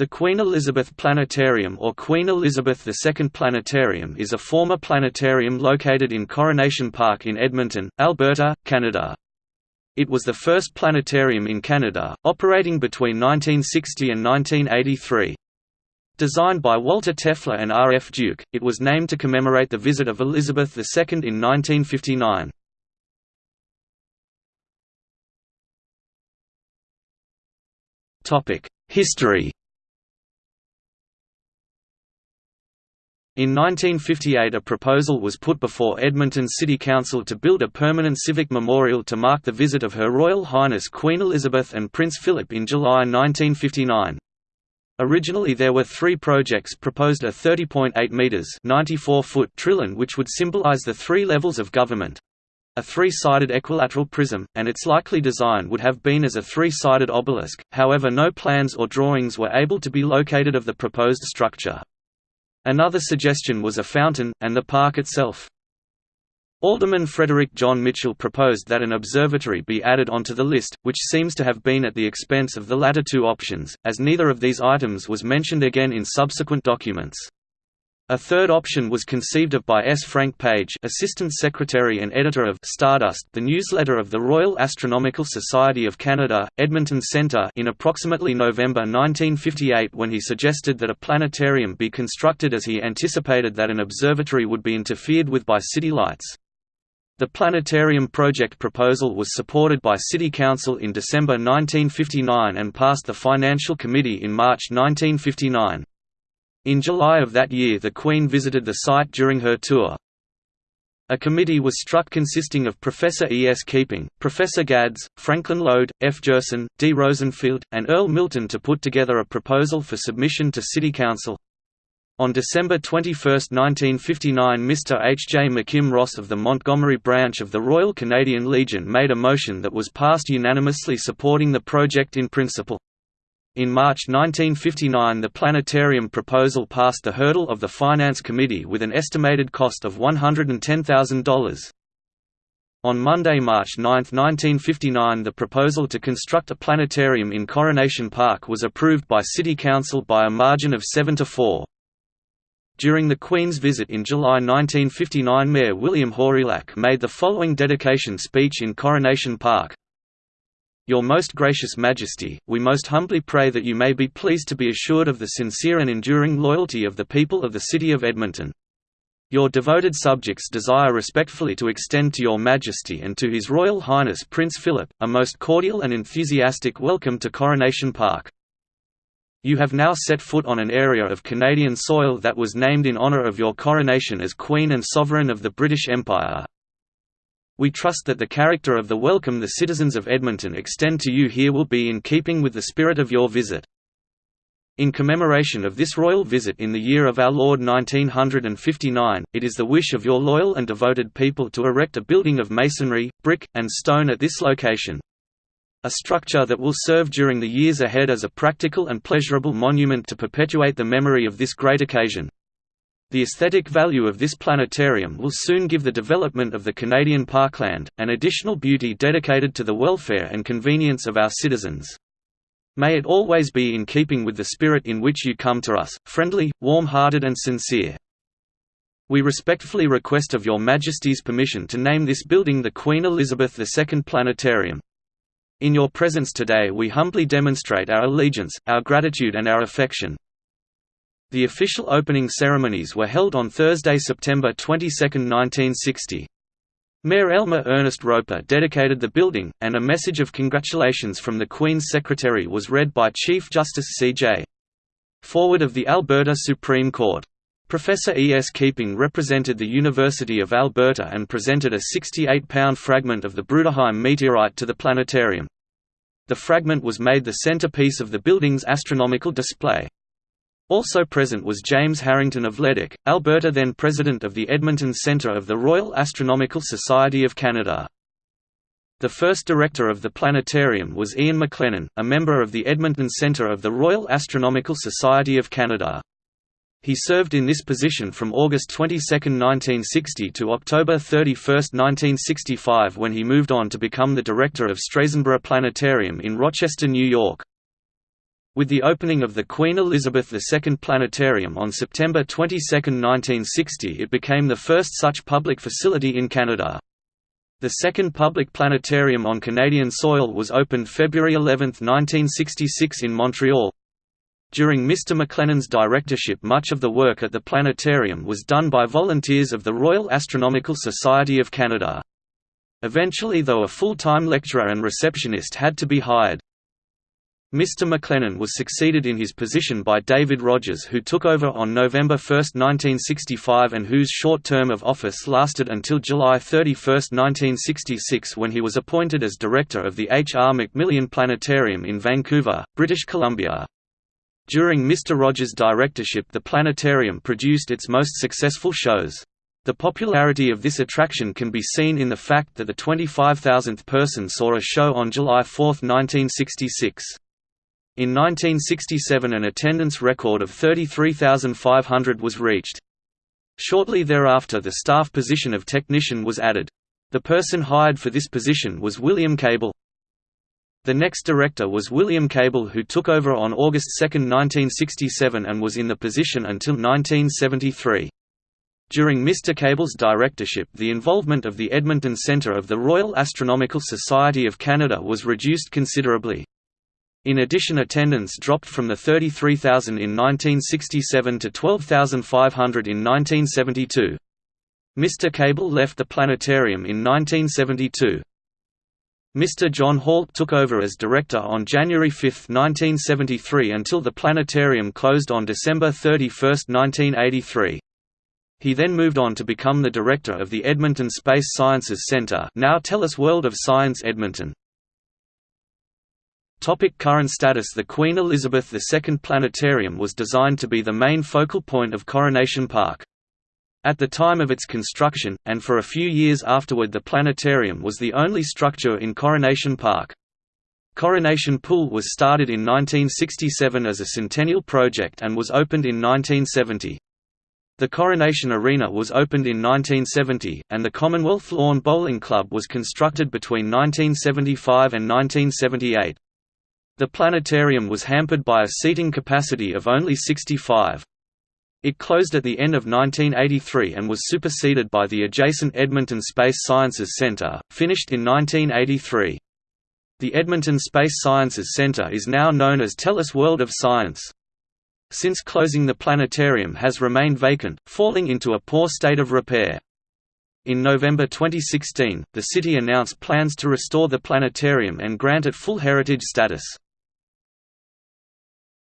The Queen Elizabeth Planetarium or Queen Elizabeth II Planetarium is a former planetarium located in Coronation Park in Edmonton, Alberta, Canada. It was the first planetarium in Canada, operating between 1960 and 1983. Designed by Walter Toeffler and R. F. Duke, it was named to commemorate the visit of Elizabeth II in 1959. History In 1958 a proposal was put before Edmonton City Council to build a permanent civic memorial to mark the visit of Her Royal Highness Queen Elizabeth and Prince Philip in July 1959. Originally there were three projects proposed a 30.8 metres 94 foot trylon which would symbolise the three levels of government. A three-sided equilateral prism, and its likely design would have been as a three-sided obelisk, however no plans or drawings were able to be located of the proposed structure. Another suggestion was a fountain, and the park itself. Alderman Frederick John Mitchell proposed that an observatory be added onto the list, which seems to have been at the expense of the latter two options, as neither of these items was mentioned again in subsequent documents. A third option was conceived of by S. Frank Page Assistant Secretary and Editor of Stardust the newsletter of the Royal Astronomical Society of Canada, Edmonton Centre in approximately November 1958 when he suggested that a planetarium be constructed as he anticipated that an observatory would be interfered with by city lights. The planetarium project proposal was supported by City Council in December 1959 and passed the Financial Committee in March 1959. In July of that year the Queen visited the site during her tour. A committee was struck consisting of Professor E. S. Keeping, Professor Gads, Franklin Lode, F. Gerson, D. Rosenfield, and Earl Milton to put together a proposal for submission to City Council. On December 21, 1959 Mr. H. J. McKim Ross of the Montgomery branch of the Royal Canadian Legion made a motion that was passed unanimously supporting the project in principle. In March 1959 the planetarium proposal passed the hurdle of the Finance Committee with an estimated cost of $110,000. On Monday, March 9, 1959 the proposal to construct a planetarium in Coronation Park was approved by City Council by a margin of 7 to 4. During the Queen's visit in July 1959 Mayor William Hawrelak made the following dedication speech in Coronation Park, your most gracious Majesty, we most humbly pray that you may be pleased to be assured of the sincere and enduring loyalty of the people of the City of Edmonton. Your devoted subjects desire respectfully to extend to Your Majesty and to His Royal Highness Prince Philip, a most cordial and enthusiastic welcome to Coronation Park. You have now set foot on an area of Canadian soil that was named in honour of your coronation as Queen and Sovereign of the British Empire. We trust that the character of the welcome the citizens of Edmonton extend to you here will be in keeping with the spirit of your visit. In commemoration of this royal visit in the year of our Lord 1959, it is the wish of your loyal and devoted people to erect a building of masonry, brick, and stone at this location. A structure that will serve during the years ahead as a practical and pleasurable monument to perpetuate the memory of this great occasion. The aesthetic value of this planetarium will soon give the development of the Canadian parkland, an additional beauty dedicated to the welfare and convenience of our citizens. May it always be in keeping with the spirit in which you come to us, friendly, warm-hearted and sincere. We respectfully request of Your Majesty's permission to name this building the Queen Elizabeth II Planetarium. In your presence today we humbly demonstrate our allegiance, our gratitude and our affection. The official opening ceremonies were held on Thursday, September 22, 1960. Mayor Elmer Ernest Roper dedicated the building, and a message of congratulations from the Queen's Secretary was read by Chief Justice C.J. Forward of the Alberta Supreme Court. Professor E. S. Keeping represented the University of Alberta and presented a 68-pound fragment of the Bruderheim meteorite to the planetarium. The fragment was made the centerpiece of the building's astronomical display. Also present was James Harrington of Leduc, Alberta then president of the Edmonton Centre of the Royal Astronomical Society of Canada. The first director of the planetarium was Ian McLennan, a member of the Edmonton Centre of the Royal Astronomical Society of Canada. He served in this position from August 22, 1960 to October 31, 1965 when he moved on to become the director of Strasenburgh Planetarium in Rochester, New York. With the opening of the Queen Elizabeth II Planetarium on September 22, 1960 it became the first such public facility in Canada. The second public planetarium on Canadian soil was opened February 11, 1966 in Montreal. During Mr. McLennan's directorship much of the work at the planetarium was done by volunteers of the Royal Astronomical Society of Canada. Eventually though a full-time lecturer and receptionist had to be hired. Mr. McLennan was succeeded in his position by David Rogers who took over on November 1, 1965 and whose short term of office lasted until July 31, 1966 when he was appointed as director of the H. R. MacMillan Planetarium in Vancouver, British Columbia. During Mr. Rogers' directorship the planetarium produced its most successful shows. The popularity of this attraction can be seen in the fact that the 25,000th person saw a show on July 4, 1966. In 1967 an attendance record of 33,500 was reached. Shortly thereafter the staff position of technician was added. The person hired for this position was William Cable. The next director was William Cable who took over on August 2, 1967 and was in the position until 1973. During Mr. Cable's directorship the involvement of the Edmonton Centre of the Royal Astronomical Society of Canada was reduced considerably. In addition attendance dropped from the 33,000 in 1967 to 12,500 in 1972. Mr. Cable left the planetarium in 1972. Mr. John Hault took over as director on January 5, 1973 until the planetarium closed on December 31, 1983. He then moved on to become the director of the Edmonton Space Sciences Centre now TELUS World of Science Edmonton. Topic current status The Queen Elizabeth II Planetarium was designed to be the main focal point of Coronation Park. At the time of its construction, and for a few years afterward the planetarium was the only structure in Coronation Park. Coronation Pool was started in 1967 as a centennial project and was opened in 1970. The Coronation Arena was opened in 1970, and the Commonwealth Lawn Bowling Club was constructed between 1975 and 1978. The planetarium was hampered by a seating capacity of only 65. It closed at the end of 1983 and was superseded by the adjacent Edmonton Space Sciences Centre, finished in 1983. The Edmonton Space Sciences Centre is now known as TELUS World of Science. Since closing the planetarium has remained vacant, falling into a poor state of repair. In November 2016, the city announced plans to restore the planetarium and grant it full heritage status.